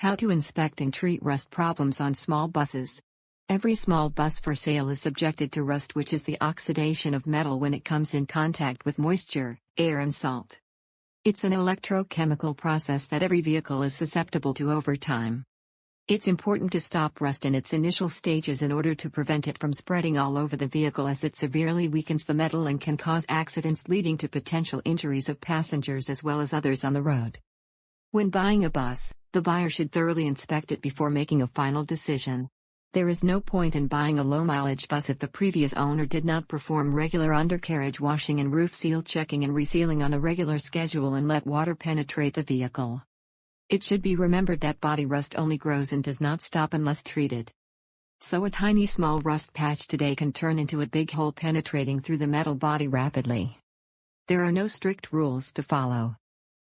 How to inspect and treat rust problems on small buses. Every small bus for sale is subjected to rust, which is the oxidation of metal when it comes in contact with moisture, air, and salt. It's an electrochemical process that every vehicle is susceptible to over time. It's important to stop rust in its initial stages in order to prevent it from spreading all over the vehicle as it severely weakens the metal and can cause accidents leading to potential injuries of passengers as well as others on the road. When buying a bus, the buyer should thoroughly inspect it before making a final decision. There is no point in buying a low mileage bus if the previous owner did not perform regular undercarriage washing and roof seal checking and resealing on a regular schedule and let water penetrate the vehicle. It should be remembered that body rust only grows and does not stop unless treated. So a tiny small rust patch today can turn into a big hole penetrating through the metal body rapidly. There are no strict rules to follow.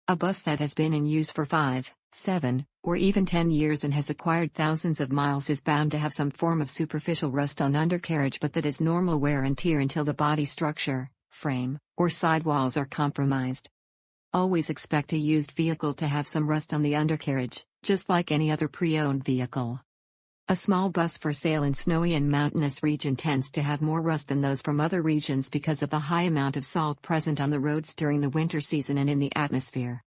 A bus that has been in use for 5, 7, or even 10 years and has acquired thousands of miles is bound to have some form of superficial rust on undercarriage but that is normal wear and tear until the body structure, frame, or sidewalls are compromised. Always expect a used vehicle to have some rust on the undercarriage, just like any other pre-owned vehicle. A small bus for sale in snowy and mountainous region tends to have more rust than those from other regions because of the high amount of salt present on the roads during the winter season and in the atmosphere.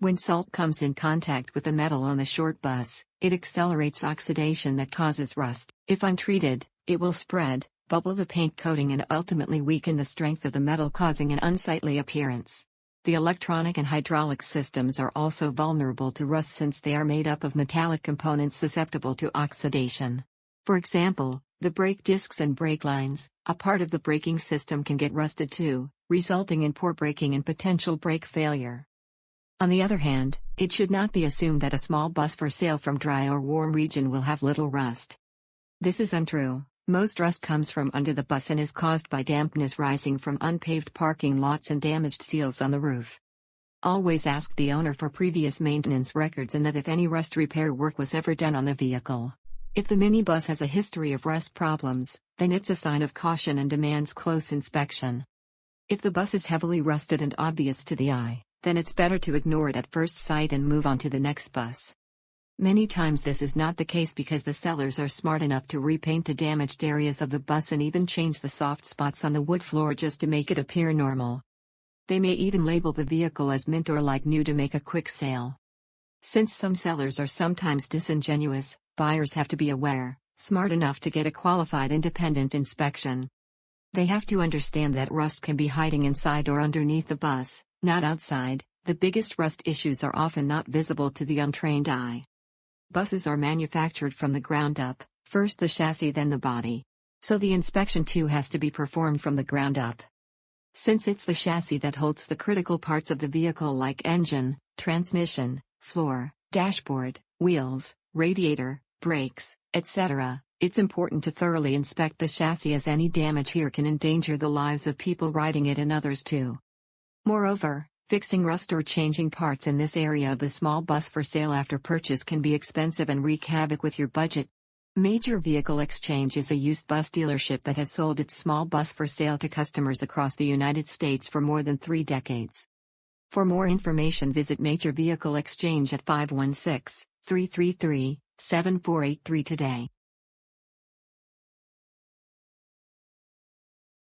When salt comes in contact with the metal on the short bus, it accelerates oxidation that causes rust. If untreated, it will spread, bubble the paint coating and ultimately weaken the strength of the metal causing an unsightly appearance. The electronic and hydraulic systems are also vulnerable to rust since they are made up of metallic components susceptible to oxidation. For example, the brake discs and brake lines, a part of the braking system can get rusted too, resulting in poor braking and potential brake failure. On the other hand, it should not be assumed that a small bus for sale from dry or warm region will have little rust. This is untrue. Most rust comes from under the bus and is caused by dampness rising from unpaved parking lots and damaged seals on the roof. Always ask the owner for previous maintenance records and that if any rust repair work was ever done on the vehicle. If the minibus has a history of rust problems, then it's a sign of caution and demands close inspection. If the bus is heavily rusted and obvious to the eye, then it's better to ignore it at first sight and move on to the next bus. Many times this is not the case because the sellers are smart enough to repaint the damaged areas of the bus and even change the soft spots on the wood floor just to make it appear normal. They may even label the vehicle as mint or like new to make a quick sale. Since some sellers are sometimes disingenuous, buyers have to be aware, smart enough to get a qualified independent inspection. They have to understand that rust can be hiding inside or underneath the bus, not outside. The biggest rust issues are often not visible to the untrained eye. Buses are manufactured from the ground up, first the chassis then the body. So the inspection too has to be performed from the ground up. Since it's the chassis that holds the critical parts of the vehicle like engine, transmission, floor, dashboard, wheels, radiator, brakes, etc., it's important to thoroughly inspect the chassis as any damage here can endanger the lives of people riding it and others too. Moreover, Fixing rust or changing parts in this area of the small bus for sale after purchase can be expensive and wreak havoc with your budget. Major Vehicle Exchange is a used bus dealership that has sold its small bus for sale to customers across the United States for more than three decades. For more information, visit Major Vehicle Exchange at 516 333 7483 today.